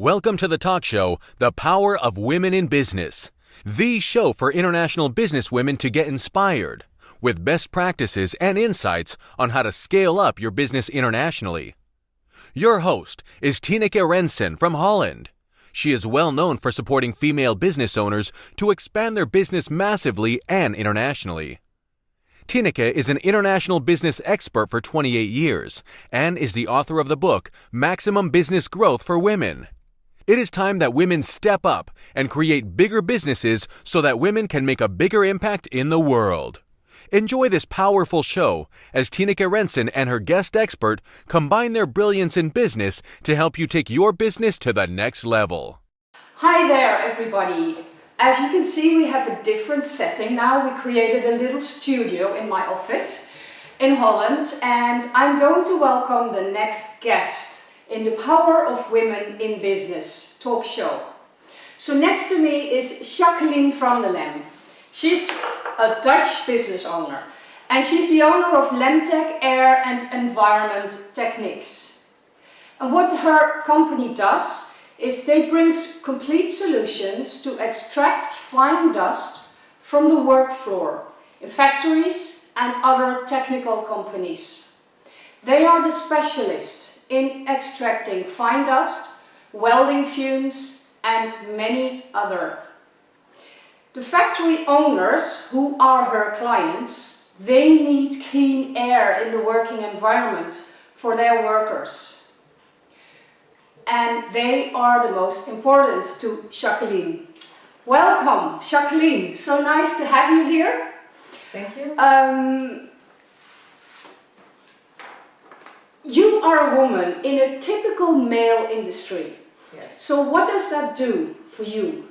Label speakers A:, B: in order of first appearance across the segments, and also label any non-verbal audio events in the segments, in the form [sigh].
A: Welcome to the talk show, The Power of Women in Business, the show for international business women to get inspired with best practices and insights on how to scale up your business internationally. Your host is Tineke Rensen from Holland. She is well known for supporting female business owners to expand their business massively and internationally. Tineke is an international business expert for 28 years and is the author of the book Maximum Business Growth for Women. It is time that women step up and create bigger businesses so that women can make a bigger impact in the world. Enjoy this powerful show as Tineke Rensen and her guest expert combine their brilliance in business to help you take your business to the next level.
B: Hi there everybody! As you can see we have a different setting now. We created a little studio in my office in Holland and I'm going to welcome the next guest in the Power of Women in Business talk show. So next to me is Jacqueline van der Lem. She's a Dutch business owner and she's the owner of Lemtech Air and Environment Techniques. And what her company does is they bring complete solutions to extract fine dust from the work floor in factories and other technical companies. They are the specialists in extracting fine dust, welding fumes and many other. The factory owners, who are her clients, they need clean air in the working environment for their workers and they are the most important to Jacqueline. Welcome, Jacqueline. So nice to have you here.
C: Thank you.
B: Um, you are a woman in a typical male industry.
C: Yes.
B: So what does that do for you?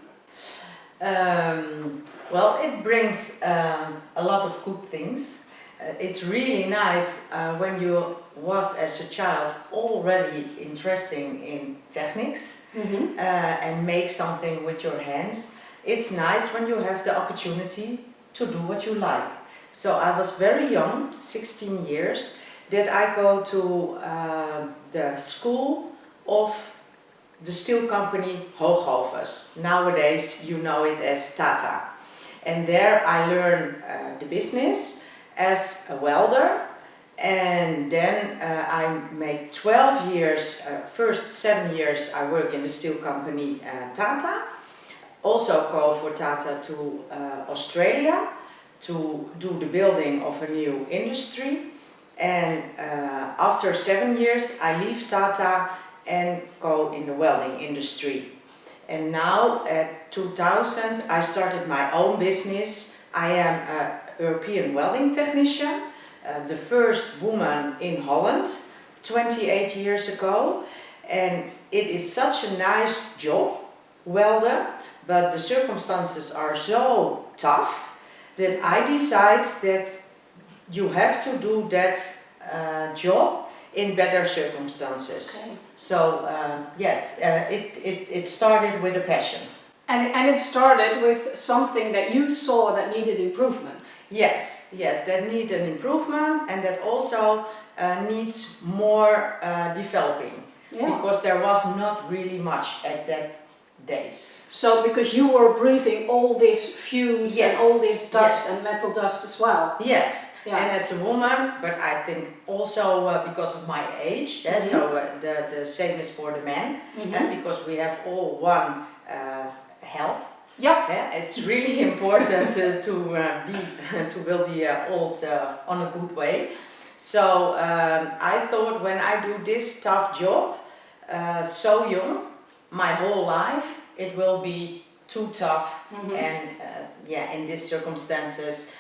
C: Um, well, it brings um, a lot of good things. Uh, it's really nice uh, when you was as a child already interesting in techniques mm -hmm. uh, and make something with your hands. It's nice when you have the opportunity to do what you like. So I was very young, 16 years, that I go to uh, the school of the steel company Hoogovens. Nowadays you know it as Tata. And there I learn uh, the business as a welder and then uh, I make 12 years, uh, first 7 years I work in the steel company uh, Tata also go for Tata to uh, Australia to do the building of a new industry and uh, after 7 years I leave Tata and go in the welding industry. And now at 2000 I started my own business. I am a European welding technician, uh, the first woman in Holland 28 years ago. And it is such a nice job, welder, but the circumstances are so tough that I decide that you have to do that uh, job in better circumstances. Okay. So uh, yes, uh, it, it, it started with a passion.
B: And, and it started with something that you saw that needed improvement.
C: Yes, yes, that need an improvement and that also uh, needs more uh, developing yeah. because there was not really much at that days.
B: So because you were breathing all these fumes yes. and all this dust yes. and metal dust as well.
C: Yes, yeah. and as a woman, but I think also uh, because of my age, mm -hmm. so uh, the, the same is for the men, mm -hmm. because we have all one uh, health
B: yeah.
C: yeah it's really [laughs] important uh, to uh, be [laughs] to will be uh, old uh, on a good way. So um, I thought when I do this tough job uh, so young, my whole life, it will be too tough mm -hmm. and uh, yeah, in these circumstances,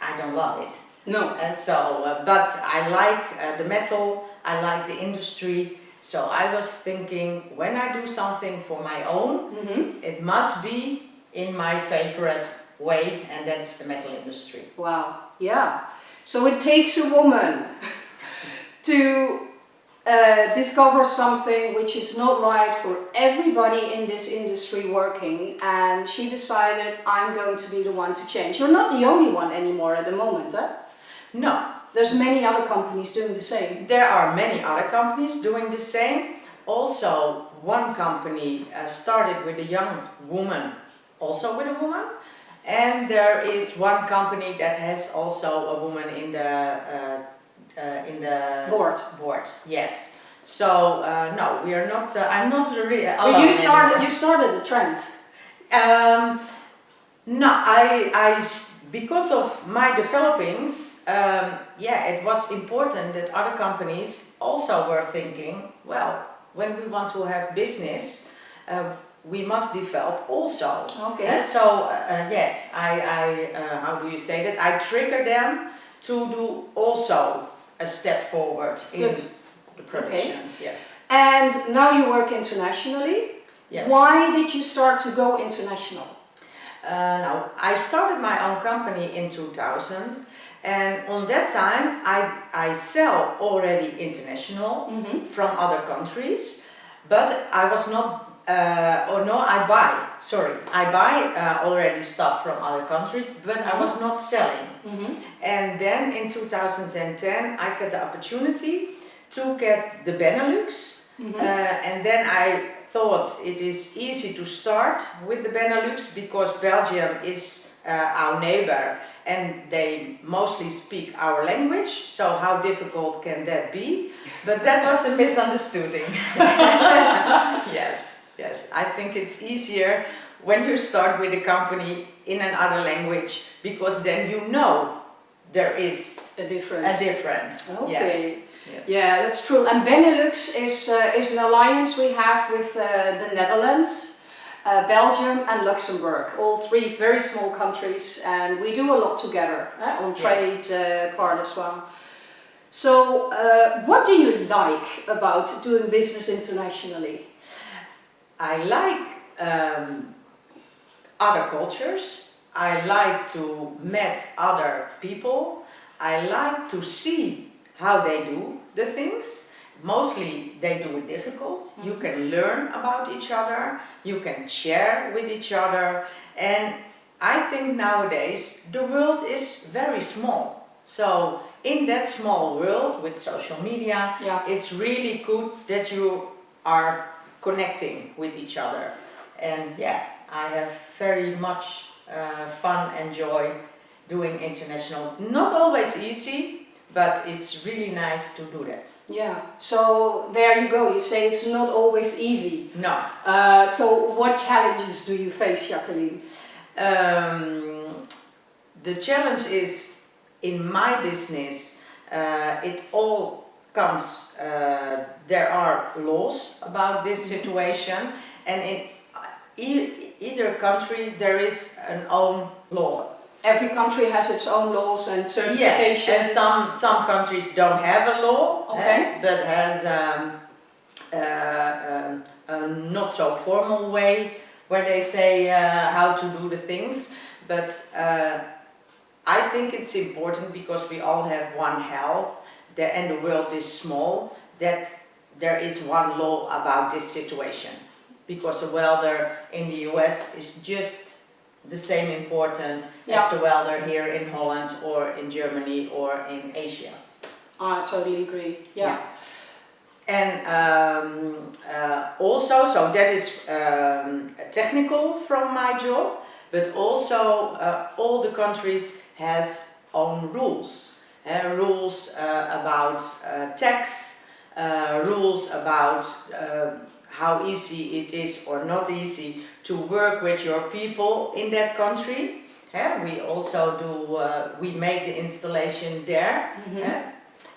C: I don't love it.
B: No.
C: so, but I like the metal, I like the industry, so I was thinking, when I do something for my own, mm -hmm. it must be in my favorite way, and that is the metal industry.
B: Wow, yeah. So it takes a woman [laughs] to uh, discover something which is not right for everybody in this industry working and she decided I'm going to be the one to change. You're not the only one anymore at the moment, eh?
C: No,
B: there's many other companies doing the same.
C: There are many other companies doing the same. Also, one company uh, started with a young woman, also with a woman, and there is one company that has also a woman in the uh, uh, in the
B: Board.
C: Board, yes. So uh, no, we are not. Uh, I'm not really.
B: But you started,
C: anymore.
B: you started a trend.
C: Um, no, I because of my developings, um, yeah, it was important that other companies also were thinking, well, when we want to have business, uh, we must develop also.
B: Okay.
C: So uh, uh, yes, I, I uh, how do you say that? I trigger them to do also a step forward in
B: Good.
C: the production. Yes.
B: And now you work internationally.
C: Yes.
B: Why did you start to go international?
C: Uh, now, I started my own company in 2000 and on that time I, I sell already international
B: Mm-hmm.
C: from other countries but I was not, uh, or no I buy, sorry, I buy uh, already stuff from other countries but I was not selling.
B: Mm-hmm.
C: And then in 2010 I got the opportunity to get the Benelux
B: Mm-hmm.
C: uh, and then I thought it is easy to start with the Benelux because Belgium is uh, our neighbor and they mostly speak our language, so how difficult can that be? But that was a misunderstanding. [laughs] yes, yes. I think it's easier when you start with a company in another language because then you know there is
B: A difference.
C: a difference.
B: Okay.
C: Yes. yes.
B: Yeah, that's true. And Benelux is, uh, is an alliance we have with uh, the Netherlands, uh, Belgium and Luxembourg. All three very small countries and we do a lot together eh, on trade uh, part as well. So uh, what do you like about doing business internationally?
C: I like um, other cultures. I like to meet other people. I like to see how they do the things. Mostly they do it difficult. You can learn about each other. You can share with each other. And I think nowadays the world is very small. So in that small world with social media,
B: Yeah.
C: it's really good that you are connecting with each other. And yeah, I have very much uh, fun and joy doing international. Not always easy, but it's really nice to do that.
B: Yeah, so there you go. You say it's not always easy.
C: No,
B: Uh, so what challenges do you face, Jacqueline?
C: um, the challenge is in my business, uh, it all comes, uh, there are laws about this situation, and in e- either country there is an own law.
B: Every country has its own laws and certifications.
C: Yes, and some some countries don't have a law, eh, but has um, uh, um, a not so formal way where they say uh, how to do the things. But uh, I think it's important because we all have one health, the, and the world is small. That there is one law about this situation, because a welder in the US is just the same important
B: Yeah.
C: as the welder here in Holland or in Germany or in Asia.
B: I totally agree. Yeah.
C: And um, uh, also, so that is um, technical from my job, but also uh, all the countries has own rules. Uh, rules uh, about uh, tax, uh, rules about uh, how easy it is or not easy to work with your people in that country. Uh, we also do, uh, we make the installation there.
B: Mhm.
C: uh,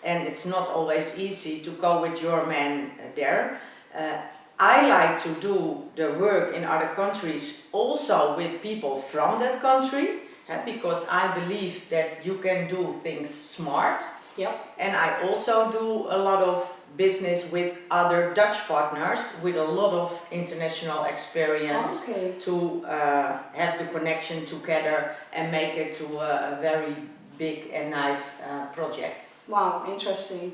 C: and it's not always easy to go with your man uh, there. Uh, I like to do the work in other countries also with people from that country uh, because I believe that you can do things smart.
B: Yep.
C: And I also do a lot of business with other Dutch partners with a lot of international experience
B: Okay.
C: to uh, have the connection together and make it to a, a very big and nice uh, project.
B: Wow, interesting.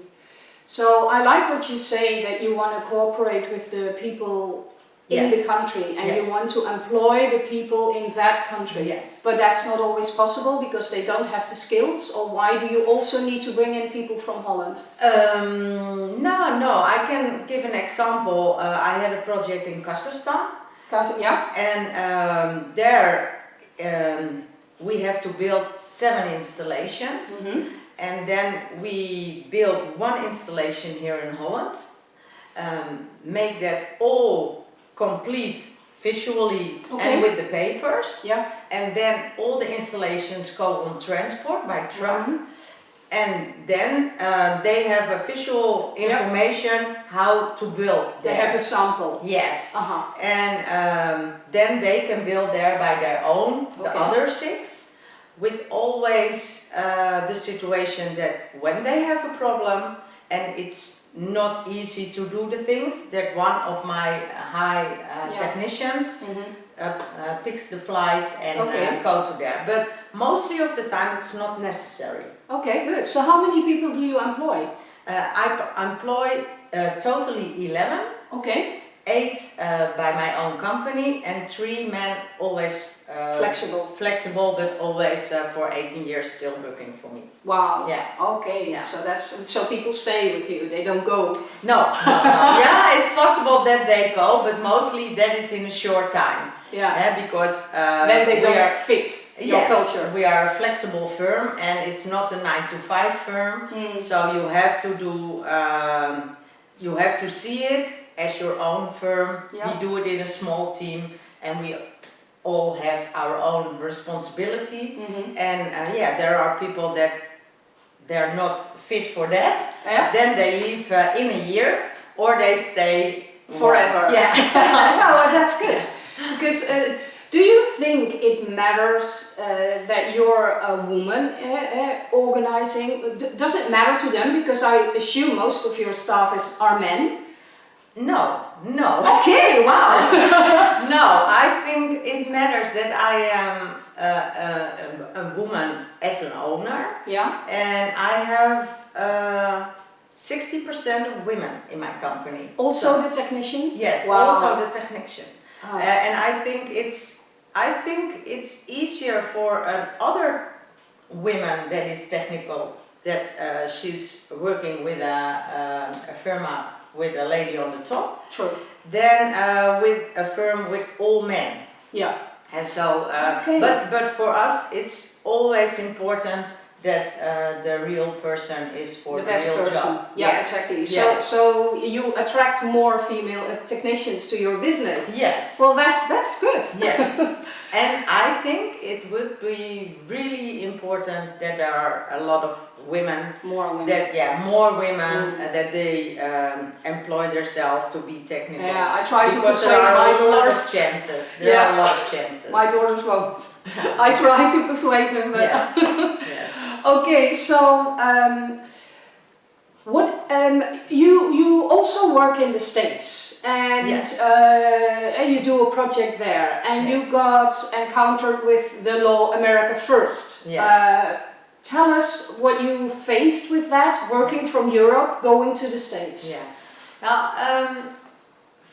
B: So I like what you say that you want to cooperate with the people in
C: Yes.
B: the country and you want to employ the people in that country.
C: Yes.
B: But that's not always possible because they don't have the skills or why do you also need to bring in people from Holland?
C: Um, no, no, I can give an example. Uh, I had a project in Kazakhstan,
B: 'Cause- yeah?
C: and um, there um, we have to build seven installations,
B: Mhm.
C: and then we build one installation here in Holland, um, make that all complete visually
B: Okay.
C: and with the papers,
B: Yeah.
C: and then all the installations go on transport by truck.
B: Mhm.
C: And then uh, they have a visual
B: Yeah.
C: information how to build
B: They
C: there.
B: have a sample.
C: yes.
B: Uh-huh.
C: And um, then they can build there by their own, the other six, with always uh, the situation that when they have a problem and it's not easy to do the things, that one of my high uh,
B: Yeah.
C: technicians
B: Mhm.
C: uh, uh, picks the flight and
B: Okay.
C: uh, go to there. But mostly of the time it's not necessary.
B: Okay, good. So how many people do you employ?
C: Uh, I employ uh, totally 11,
B: Okay,
C: eight uh, by my own company, and three men always uh,
B: flexible.
C: flexible, but always uh, for 18 years still working for me.
B: Wow.
C: Yeah.
B: Okay.
C: Yeah.
B: So that's so people stay with you. They don't go.
C: No, no, no. [laughs] yeah, it's possible that they go, but mostly that is in a short time,
B: Yeah.
C: eh, because uh,
B: then they don't
C: are
B: fit your
C: Yes,
B: culture.
C: we are a flexible firm and it's not a 9 to 5 firm.
B: Mm.
C: So you have to do, um, you have to see it as your own firm.
B: Yeah.
C: We do it in a small team and we all have our own responsibility.
B: Mhm.
C: And uh, yeah, there are people that they're not fit for that.
B: Yeah.
C: Then they leave uh, in a year or they stay
B: Forever.
C: Yeah. [laughs]
B: no, well, that's good. Because uh, do you think it matters uh, that you're a woman uh, uh, organizing? D- does it matter to them? Because I assume most of your staff is are men.
C: No, no.
B: Okay, wow. [laughs]
C: No, I think it matters that I am a, a, a woman as an owner
B: yeah.
C: and I have uh, 60% of women in my company.
B: Also the technician.
C: Yes,
B: Wow.
C: also the technician.
B: Ah,
C: Uh, and I think it's I think it's easier for uh, other women that is technical that uh, she's working with a, uh, a firma with a lady on the top
B: true.
C: than uh, with a firm with all men.
B: Yeah.
C: And so, uh,
B: Okay.
C: but but for us, it's always important that uh, the real person is for
B: the
C: the,
B: best
C: real
B: person.
C: job.
B: Yeah,
C: yes.
B: exactly. So,
C: Yes.
B: so you attract more female uh, technicians to your business.
C: yes.
B: Well, that's that's good.
C: Yes. [laughs] and I think it would be really important that there are a lot of women
B: More women.
C: that yeah more women
B: Mm.
C: uh, that they um, employ themselves to be technical.
B: yeah, I try to persuade
C: there are
B: my
C: a lot of
B: daughters.
C: chances. There
B: Yeah.
C: are a lot of chances.
B: My daughters won't. [laughs] I try to persuade them, but
C: Yes. [laughs] yes.
B: okay. So, um, what um, you you also work in the states, and
C: Yes.
B: uh, and you do a project there, and
C: Yes.
B: you got encountered with the law America First.
C: Yes.
B: Uh, tell us what you faced with that, working from Europe, going to the states.
C: Yeah. Now, um,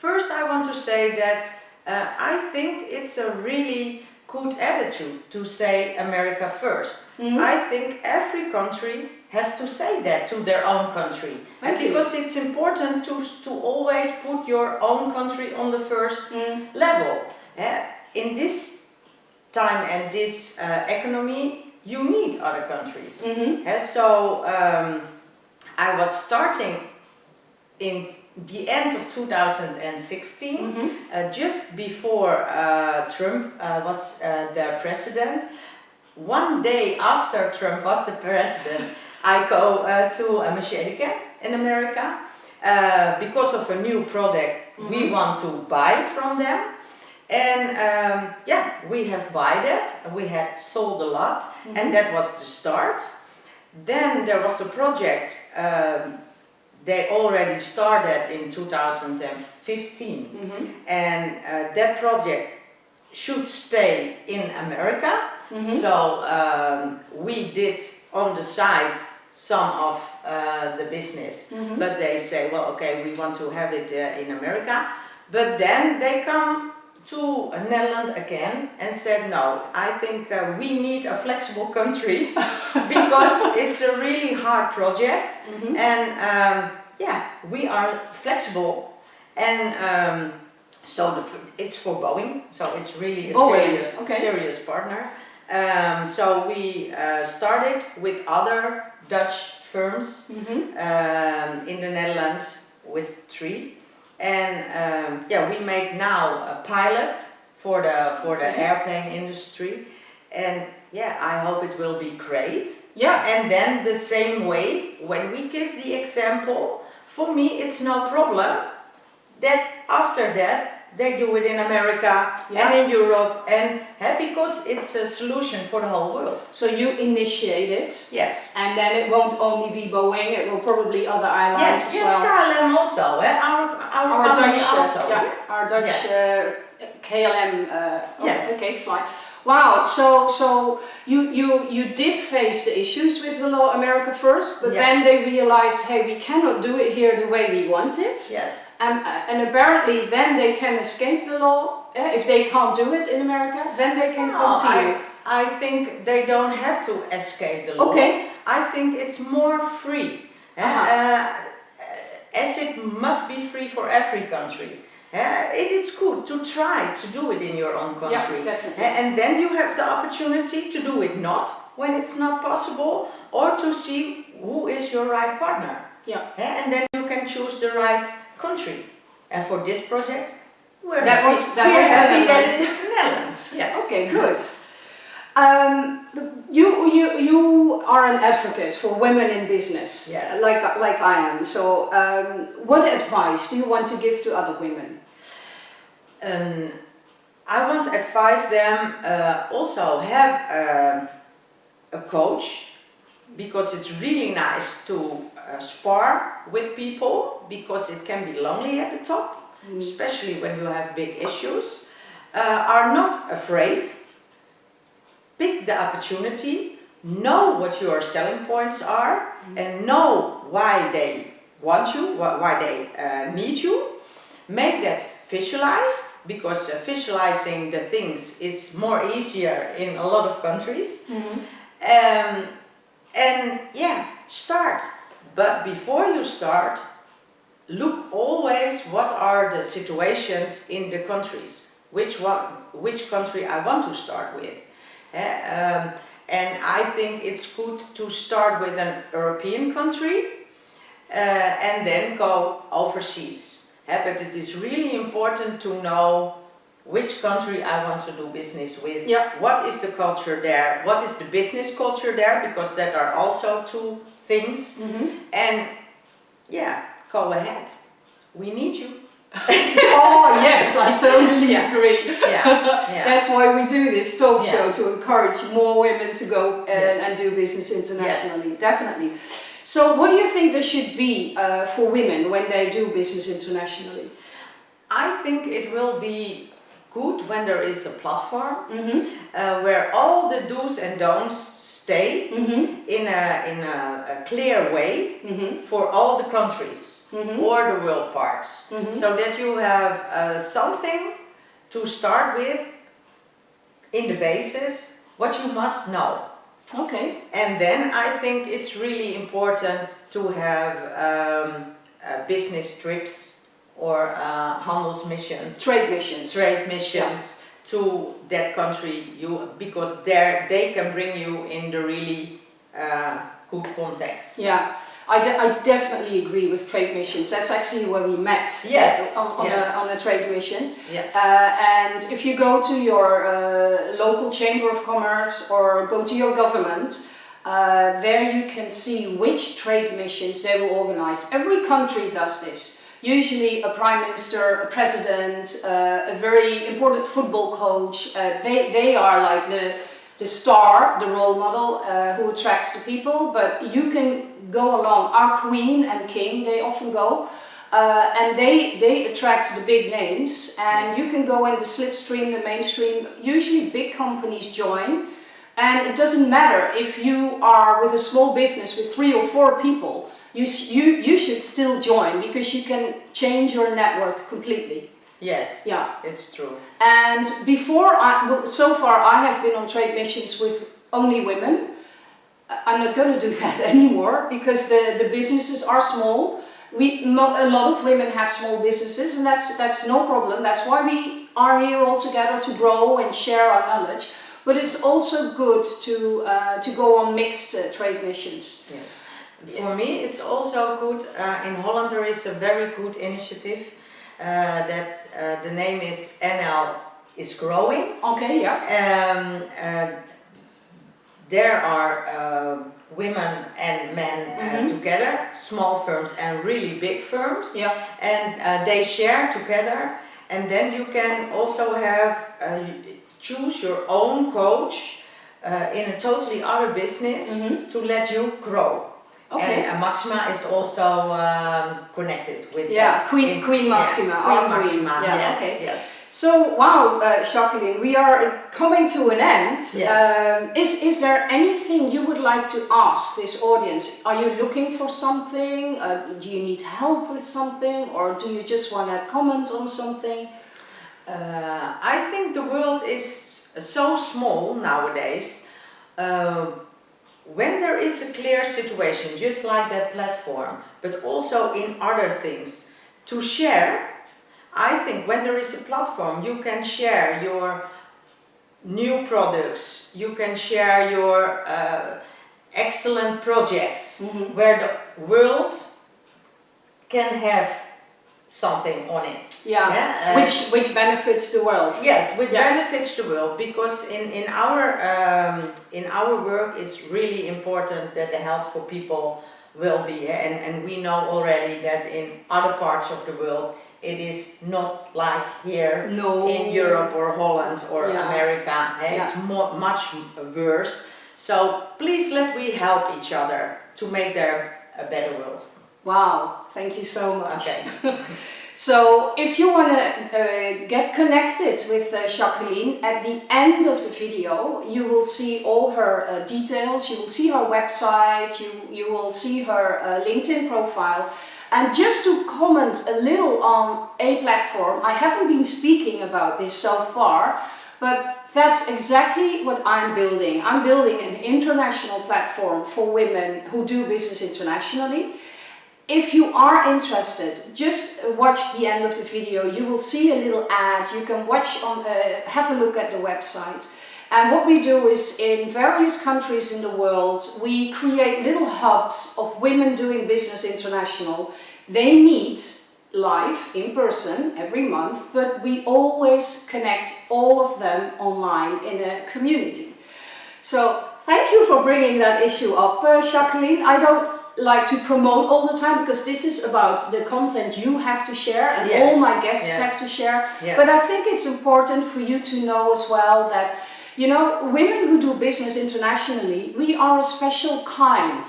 C: first I want to say that uh, I think it's a really good attitude to say America 1st
B: Mhm.
C: I think every country has to say that to their own country.
B: Thank
C: and
B: you.
C: because it's important to, to always put your own country on the first
B: Mm.
C: level. Uh, in this time and this uh, economy, you need other countries.
B: Mhm.
C: Uh, so um, I was starting in the end of 2016,
B: Mhm.
C: uh, just before uh, Trump uh, was the president. One day after Trump was the president, I go uh, to uh, Machedica in America uh, because of a new product we
B: Mhm.
C: want to buy from them. And um, yeah, we have buy that. We had sold a lot, and that was the start. Then there was a project um, they already started in 2015,
B: Mhm.
C: and uh, that project should stay in America.
B: Mhm.
C: So um, we did on the side some of uh, the business,
B: Mhm.
C: but they say, well, okay, we want to have it uh, in America. but then they come to Netherlands again and said, no, I think uh, we need a flexible country [laughs] because it's a really hard project
B: Mhm.
C: and um, yeah, we are flexible and um, so the, it's for Boeing, so it's really a
B: Boeing,
C: serious,
B: okay.
C: serious partner. Um, so we uh, started with other Dutch firms
B: Mhm.
C: um, in the Netherlands with three, and um, yeah, we make now a pilot for the for the
B: Okay.
C: airplane industry, and yeah, I hope it will be great.
B: Yeah.
C: And then the same way, when we give the example, for me it's no problem that after that they do it in America
B: Yeah.
C: and in Europe, and because it's a solution for the whole world.
B: So you initiate it,
C: Yes.
B: and then it won't only be Boeing, it will probably other airlines
C: Yes,
B: as
C: yes,
B: well.
C: KLM also, eh? our, our,
B: Our Dutch, uh,
C: also.
B: yeah, our Dutch
C: Yes.
B: uh, KLM. Uh, oh,
C: Yes.
B: Okay, fly. Wow. So so you you you did face the issues with the law America first, but
C: Yes.
B: then they realized, hey, we cannot do it here the way we want it,
C: Yes.
B: And uh, and apparently then they can escape the law. if they can't do it in America, then they can come
C: No,
B: to you.
C: I, I think they don't have to escape the law.
B: Okay.
C: I think it's more free.
B: Uh-huh.
C: Uh, as it must be free for every country. Eh, it is good to try to do it in your own country.
B: Yeah, definitely.
C: And then you have the opportunity to do it not when it's not possible or to see who is your right partner.
B: Yeah.
C: And then you can choose the right country. And for this project, we're
B: That
C: happy,
B: was- that
C: we're
B: was the
C: happy that the Netherlands. Yes.
B: Okay, good. Um, you, you, you are an advocate for women in business,
C: Yes.
B: like, like I am. So, um, what advice do you want to give to other women?
C: Um, I want to advise them uh, also have um, a coach because it's really nice to uh, spar with people because it can be lonely at the top, especially when you have big issues. Uh, are not afraid. Pick the opportunity, know what your selling points are, and know why they want you, why they uh, need you. Make that visualized because uh, visualizing the things is more easier in a lot of countries. Um, and yeah, start. But before you start, look always what are the situations in the countries. Which one, which country I want to start with. Eh, um, and I think it's good to start with an European country uh, and then go overseas. Eh, but it is really important to know which country I want to do business with.
B: Yeah.
C: What is the culture there? What is the business culture there? Because that are also two things. And yeah, go ahead. We need you. [laughs]
B: oh, yes, I totally
C: Yeah.
B: agree.
C: Yeah. [laughs] yeah.
B: That's why we do this talk show to encourage more women to go and,
C: Yes.
B: and do business internationally. Definitely. So, what do you think there should be uh, for women when they do business internationally?
C: I think it will be good when there is a platform
B: Mm-hmm.
C: uh, where all the do's and don'ts stay
B: Mm-hmm.
C: in a, in a, a clear way
B: Mm-hmm.
C: for all the countries
B: Mhm.
C: or the world parts.
B: Mhm.
C: So that you have uh, something to start with in the basis, what you must know.
B: Okay.
C: And then I think it's really important to have um, uh, business trips or uh, handelsmissions,
B: Trade missions.
C: trade missions to that country. You because there they can bring you in the really uh, good context.
B: Yeah, I, de- I definitely agree with trade missions. That's actually where we met.
C: Yes,
B: On, on,
C: yes.
B: A, on a trade mission.
C: Yes.
B: Uh, and if you go to your uh, local chamber of commerce or go to your government, uh, there you can see which trade missions they will organize. Every country does this. Usually, a prime minister, a president, uh, a very important football coach. Uh, they they are like the the star, the role model uh, who attracts the people. But you can go along. Our queen and king, they often go. Uh, and they, they attract the big names and you can go in the slipstream, the mainstream, usually big companies join and it doesn't matter if you are with a small business with three or four people, you, you, you should still join because you can change your network completely.
C: Yes,
B: Yeah.
C: it's true.
B: And before I, so far I have been on trade missions with only women. I'm not going to do [laughs] that anymore because the, the businesses are small. We, a lot of women have small businesses and that's, that's no problem. That's why we are here all together to grow and share our knowledge. But it's also good to, uh, to go on mixed uh, trade missions.
C: For me, it's also good. Uh, in Holland, there is a very good initiative uh, that uh, the name is NL is growing.
B: Okay, yeah.
C: Um, uh, there are uh, women and men uh,
B: Mhm.
C: together, small firms and really big firms,
B: Yeah.
C: and uh, they share together. And then you can also have uh, choose your own coach uh, in a totally other business
B: Mhm.
C: to let you grow.
B: Okay.
C: And Maxima is also um, connected with
B: Yeah,
C: that.
B: Queen-
C: In-
B: Queen Maxima, our
C: Queen
B: queen.
C: Maxima,
B: Yeah,
C: yes,
B: okay.
C: yes.
B: So, wow, uh, Jacqueline, we are coming to an end.
C: Yes.
B: Um, is, is there anything you would like to ask this audience? Are you looking for something? Uh, do you need help with something? Or do you just want to comment on something?
C: Uh, I think the world is so small nowadays. Uh, when there is a clear situation, just like that platform, but also in other things, to share, I think when there is a platform, you can share your new products, you can share your uh, excellent projects,
B: Mhm.
C: where the world can have something on it.
B: Yeah,
C: Yeah, uh,
B: which, which benefits the world.
C: Yes, which
B: Yeah.
C: benefits the world because in in our um, in our work it's really important that the health for people will be and and we know already that in other parts of the world it is not like here
B: No.
C: in Europe or Holland or
B: Yeah.
C: America. It's more much worse. So please let we help each other to make there a better world.
B: Wow, thank you so much.
C: Okay. [laughs]
B: So, if you want to uh, get connected with uh, Jacqueline, at the end of the video, you will see all her uh, details. You will see her website. You you will see her uh, LinkedIn profile. And just to comment a little on a platform, I haven't been speaking about this so far, but that's exactly what I'm building. I'm building an international platform for women who do business internationally. If you are interested, just watch the end of the video. You will see a little ad. You can watch on, uh, have a look at the website. And what we do is in various countries in the world, we create little hubs of women doing business international. They meet live in person every month, but we always connect all of them online in a community. So thank you for bringing that issue up, uh, Jacqueline. I don't like to promote all the time because this is about the content you have to share and
C: Yes,
B: all my guests
C: yes.
B: have to share.
C: Yes.
B: But I think it's important for you to know as well that, you know, women who do business internationally, we are a special kind.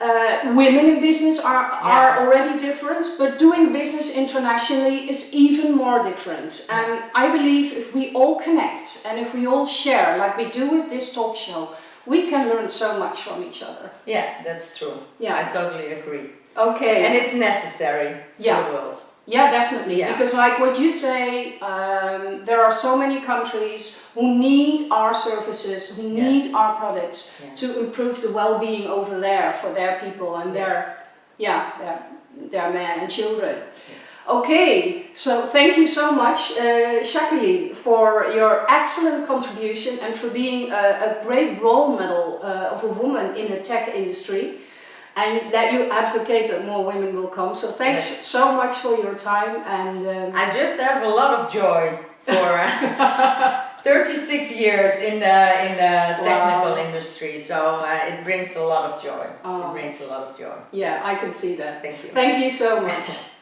B: Uh, women in business are, are
C: Yeah.
B: already different, but doing business internationally is even more different. And I believe if we all connect and if we all share, like we do with this talk show, we can learn so much from each other.
C: Yeah, that's true.
B: Yeah.
C: I totally agree.
B: Okay.
C: And it's necessary
B: Yeah.
C: for the world.
B: Yeah, definitely.
C: Yeah.
B: Because, like what you say, um, there are so many countries who need our services, who
C: Yes.
B: need our products
C: Yeah.
B: to improve the well-being over there for their people and their, yeah, their, their men and children. Okay, so thank you so much, uh, Jacqueline, for your excellent contribution and for being a, a great role model uh, of a woman in the tech industry and that you advocate that more women will come. So thanks
C: Yes.
B: so much for your time and um,
C: I just have a lot of joy for uh, [laughs] 36 years in the in the technical
B: Wow.
C: industry, so uh, it brings a lot of joy.
B: Oh.
C: It brings a lot of joy.
B: yeah, I can see that.
C: Thank you.
B: Thank you so much. [laughs]